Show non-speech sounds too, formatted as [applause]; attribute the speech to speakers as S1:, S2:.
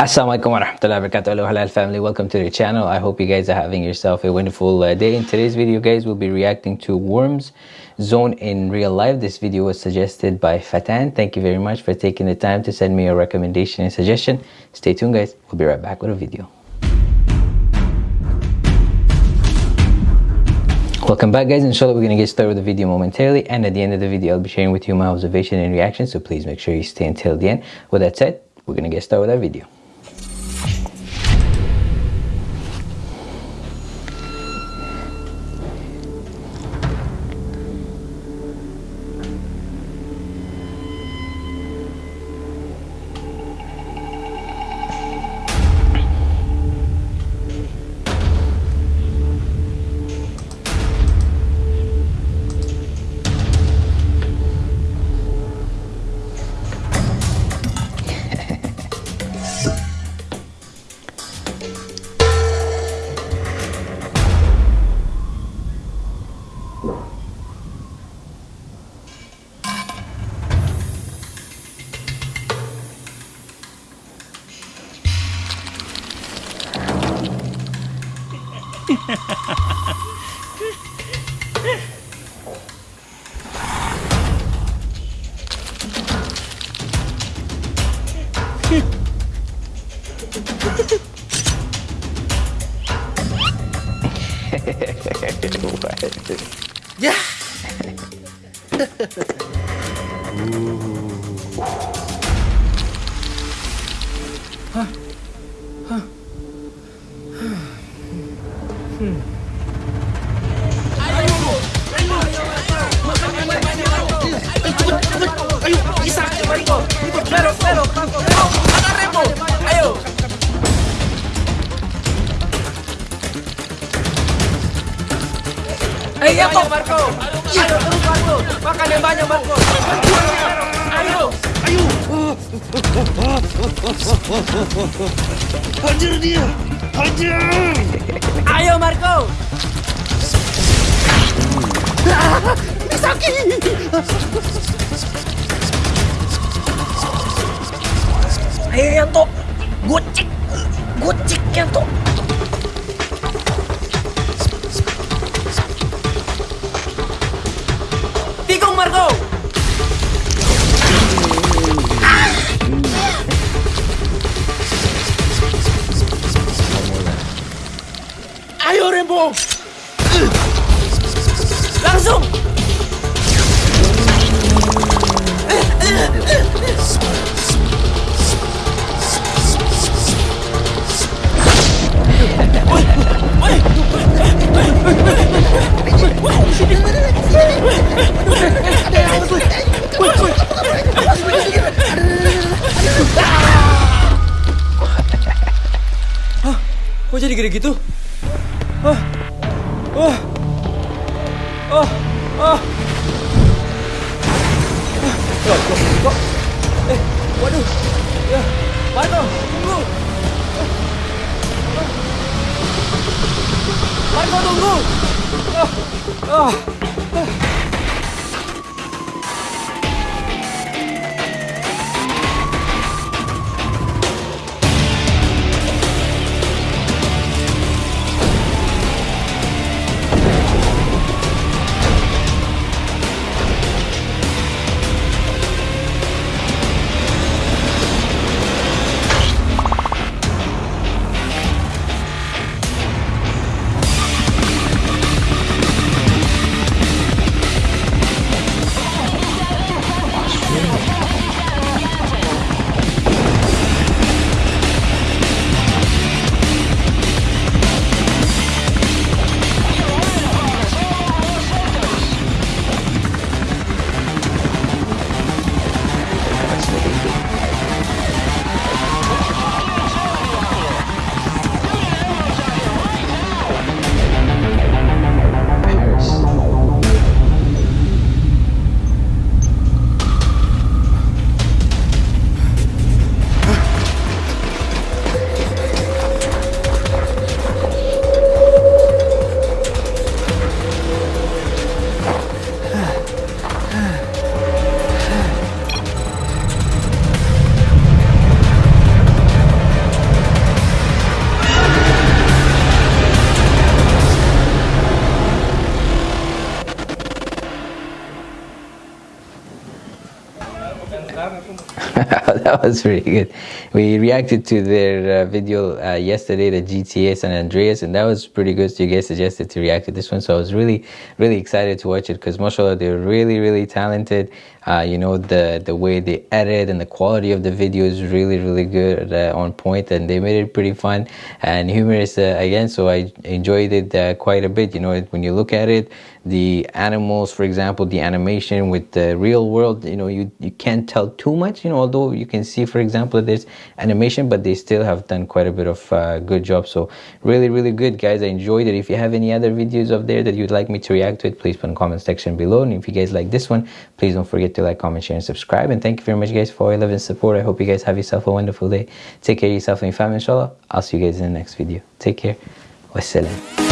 S1: Assalamualaikum warahmatullahi wabarakatuh. Hello Halal family. Welcome to the channel. I hope you guys are having yourself a wonderful uh, day. In today's video guys we'll be reacting to Worms Zone in real life. This video was suggested by Fatan. Thank you very much for taking the time to send me your recommendation and suggestion. Stay tuned guys. We'll be right back with a video. Welcome back guys, inshallah we're going to get started with the video momentarily. And at the end of the video I'll be sharing with you my observation and reaction. So please make sure you stay until the end. With that said, we're going to get started with our video.
S2: yeah. Ooh. Huh. Huh. Banyak, Marco. Ayo.
S3: Ayo! Hajar dia! Hajar!
S2: Ayo, Marco. Misaki. Ayo, Yanto. Gocek. Gocek, Yanto. Langsung. Hah? Kok jadi gede gitu? ơ ơ ơ ơ rồi rồi quá ê quá đủ 맞아! 동구! 맞아, 동구! 아, 아. [laughs]
S1: that was pretty good. We reacted to their uh, video uh, yesterday, the GTA San Andreas, and that was pretty good. So you guys suggested to react to this one, so I was really, really excited to watch it because, mashallah, they're really, really talented. Uh, you know the the way they edit and the quality of the video is really, really good, uh, on point, and they made it pretty fun and humorous uh, again. So I enjoyed it uh, quite a bit. You know, when you look at it, the animals, for example, the animation with the real world, you know, you you can't tell too much. You know, although you can see, for example, there's animation, but they still have done quite a bit of uh, good job. So really, really good, guys. I enjoyed it. If you have any other videos of there that you'd like me to react to it, please put in the comment section below. And if you guys like this one, please don't forget to like, comment, share, and subscribe. And thank you very much, guys, for all your love and support. I hope you guys have yourself a wonderful day. Take care of yourself and your family, inshallah. I'll see you guys in the next video. Take care. Wassalam.